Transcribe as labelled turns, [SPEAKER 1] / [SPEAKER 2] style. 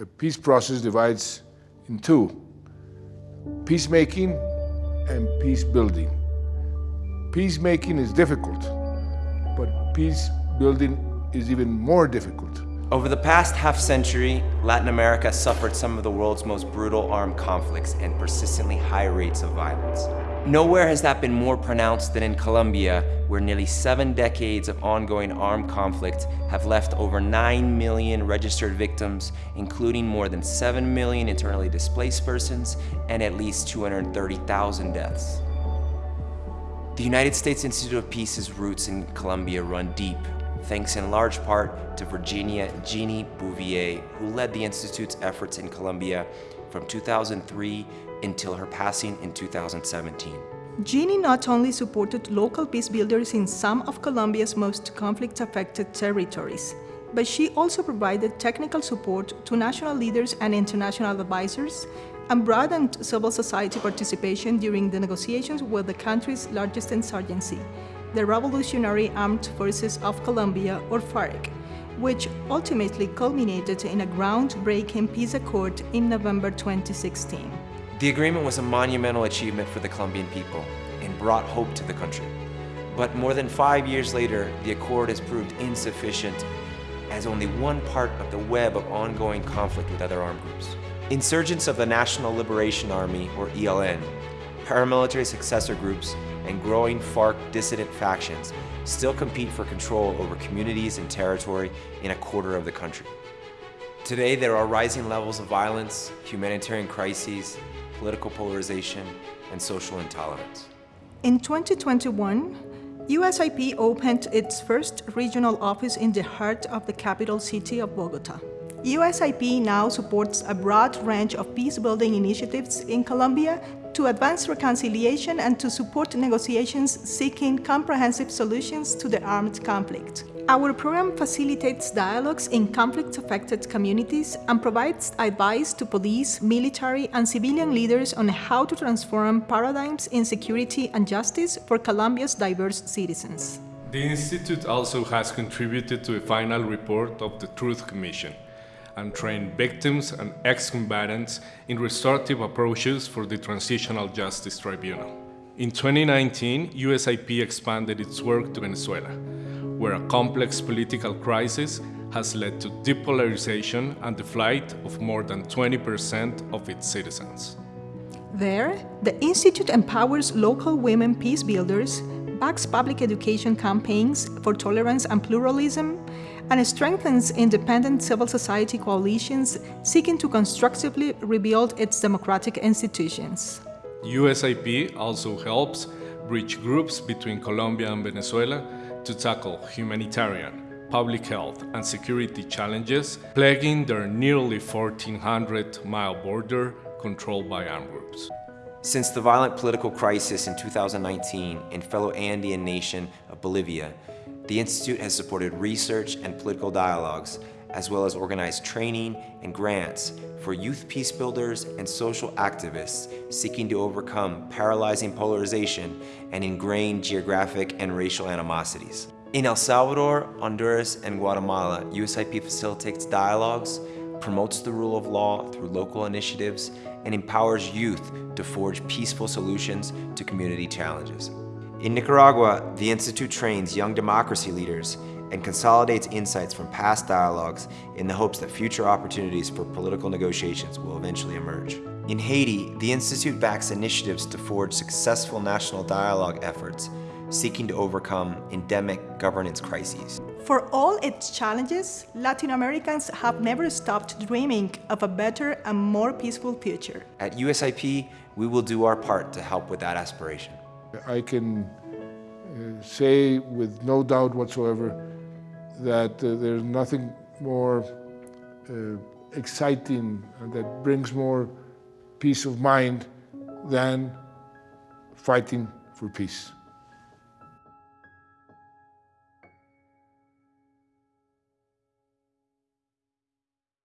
[SPEAKER 1] a peace process divides in two, peacemaking and peace building. Peacemaking is difficult, but peace building is even more difficult.
[SPEAKER 2] Over the past half century, Latin America suffered some of the world's most brutal armed conflicts and persistently high rates of violence. Nowhere has that been more pronounced than in Colombia, where nearly seven decades of ongoing armed conflict have left over 9 million registered victims, including more than 7 million internally displaced persons and at least 230,000 deaths. The United States Institute of Peace's roots in Colombia run deep, thanks in large part to Virginia Jeannie Bouvier, who led the Institute's efforts in Colombia from 2003 until her passing in 2017.
[SPEAKER 3] Jeannie not only supported local peace builders in some of Colombia's most conflict-affected territories, but she also provided technical support to national leaders and international advisors and broadened civil society participation during the negotiations with the country's largest insurgency, the Revolutionary Armed Forces of Colombia, or FARC, which ultimately culminated in a groundbreaking peace accord in November 2016.
[SPEAKER 2] The agreement was a monumental achievement for the Colombian people and brought hope to the country. But more than five years later, the accord has proved insufficient as only one part of the web of ongoing conflict with other armed groups. Insurgents of the National Liberation Army, or ELN, paramilitary successor groups, and growing FARC dissident factions still compete for control over communities and territory in a quarter of the country. Today, there are rising levels of violence, humanitarian crises, political polarization, and social intolerance.
[SPEAKER 3] In 2021, USIP opened its first regional office in the heart of the capital city of Bogota. USIP now supports a broad range of peace-building initiatives in Colombia to advance reconciliation and to support negotiations seeking comprehensive solutions to the armed conflict. Our program facilitates dialogues in conflict-affected communities and provides advice to police, military, and civilian leaders on how to transform paradigms in security and justice for Colombia's diverse citizens.
[SPEAKER 4] The Institute also has contributed to a final report of the Truth Commission and train victims and ex-combatants in restorative approaches for the Transitional Justice Tribunal. In 2019, USIP expanded its work to Venezuela, where a complex political crisis has led to depolarization and the flight of more than 20% of its citizens.
[SPEAKER 3] There, the Institute empowers local women peace builders, backs public education campaigns for tolerance and pluralism, and strengthens independent civil society coalitions seeking to constructively rebuild its democratic institutions.
[SPEAKER 4] USIP also helps bridge groups between Colombia and Venezuela to tackle humanitarian, public health and security challenges plaguing their nearly 1,400-mile border controlled by armed groups.
[SPEAKER 2] Since the violent political crisis in 2019 in fellow Andean nation of Bolivia, the Institute has supported research and political dialogues, as well as organized training and grants for youth peace builders and social activists seeking to overcome paralyzing polarization and ingrained geographic and racial animosities. In El Salvador, Honduras, and Guatemala, USIP facilitates dialogues, promotes the rule of law through local initiatives, and empowers youth to forge peaceful solutions to community challenges. In Nicaragua, the Institute trains young democracy leaders and consolidates insights from past dialogues in the hopes that future opportunities for political negotiations will eventually emerge. In Haiti, the Institute backs initiatives to forge successful national dialogue efforts seeking to overcome endemic governance crises.
[SPEAKER 3] For all its challenges, Latin Americans have never stopped dreaming of a better and more peaceful future.
[SPEAKER 2] At USIP, we will do our part to help with that aspiration.
[SPEAKER 1] I can uh, say with no doubt whatsoever that uh, there's nothing more uh, exciting and that brings more peace of mind than fighting for peace.